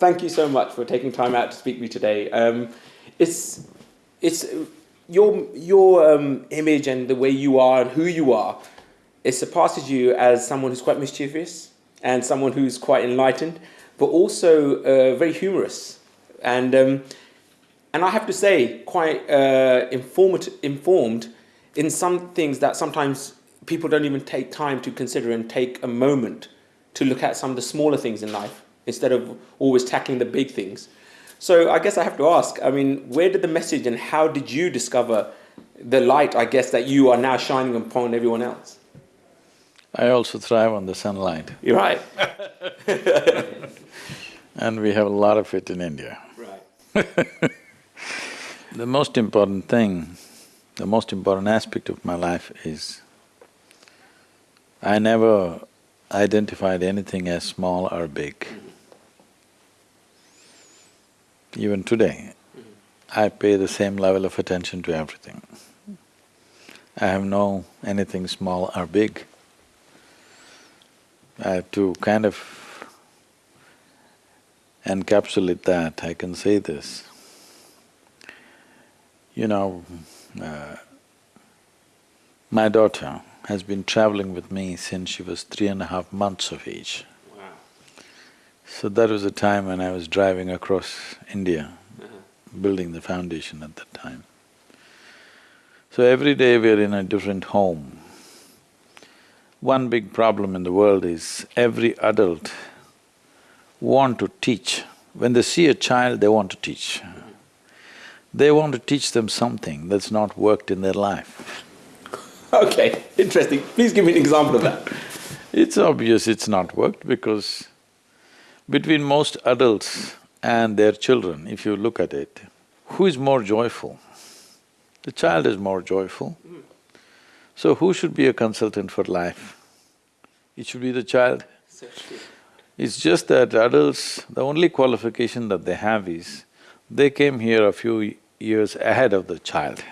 thank you so much for taking time out to speak to me today. Um, it's, it's your, your um, image and the way you are and who you are, it surpasses you as someone who's quite mischievous and someone who's quite enlightened, but also uh, very humorous. And, um, and I have to say, quite uh, informed in some things that sometimes people don't even take time to consider and take a moment to look at some of the smaller things in life instead of always tackling the big things. So I guess I have to ask, I mean, where did the message and how did you discover the light, I guess, that you are now shining upon everyone else? I also thrive on the sunlight. You're right. and we have a lot of it in India. Right. the most important thing, the most important aspect of my life is I never identified anything as small or big. Even today, I pay the same level of attention to everything. I have no anything small or big. I have to kind of encapsulate that, I can say this. You know, uh, my daughter has been traveling with me since she was three and a half months of age. So that was the time when I was driving across India, Uh-huh. building the foundation at that time. So every day we're in a different home. One big problem in the world is every adult want to teach. When they see a child, they want to teach. They want to teach them something that's not worked in their life. Okay, interesting. Please give me an example of that. It's obvious it's not worked because between most adults and their children, if you look at it, who is more joyful? The child is more joyful. So who should be a consultant for life? It should be the child. It's just that adults, the only qualification that they have is, they came here a few years ahead of the child.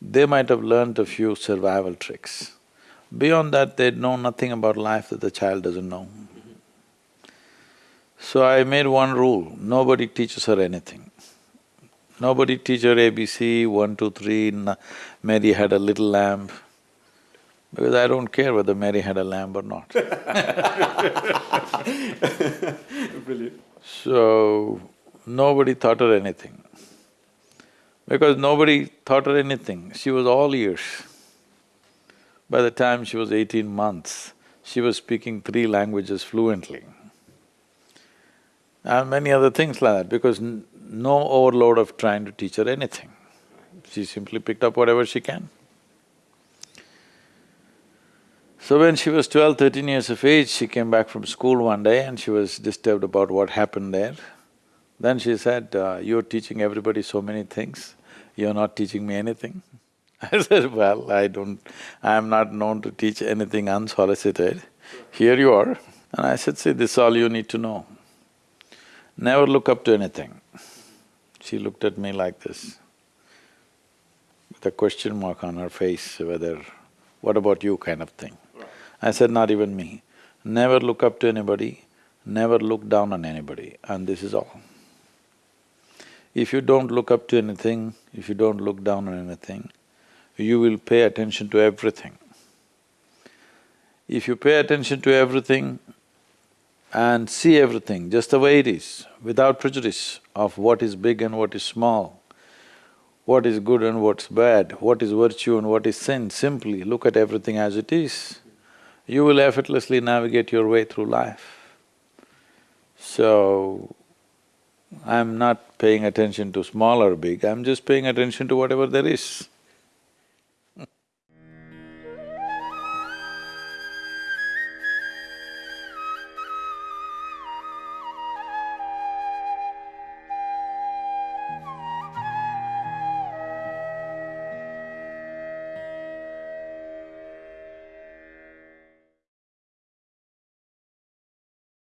They might have learnt a few survival tricks. Beyond that, they know nothing about life that the child doesn't know. So I made one rule, nobody teaches her anything. Nobody teach her ABC, one, two, three, Mary had a little lamb, because I don't care whether Mary had a lamb or not. Brilliant. So, nobody taught her anything. Because nobody taught her anything, she was all ears. By the time she was eighteen months, she was speaking three languages fluently. And many other things like that, because no overload of trying to teach her anything. She simply picked up whatever she can. So when she was 12, 13 years of age, she came back from school one day and she was disturbed about what happened there. Then she said, uh, you're teaching everybody so many things, you're not teaching me anything. I said, well, I don't… I'm not known to teach anything unsolicited. Here you are. And I said, see, this is all you need to know. Never look up to anything. She looked at me like this, with a question mark on her face, whether, what about you kind of thing. I said, not even me. Never look up to anybody, never look down on anybody, and this is all. If you don't look up to anything, if you don't look down on anything, you will pay attention to everything. If you pay attention to everything and see everything just the way it is, without prejudice of what is big and what is small, what is good and what's bad, what is virtue and what is sin, simply look at everything as it is, you will effortlessly navigate your way through life. So, I'm not paying attention to small or big, I'm just paying attention to whatever there is.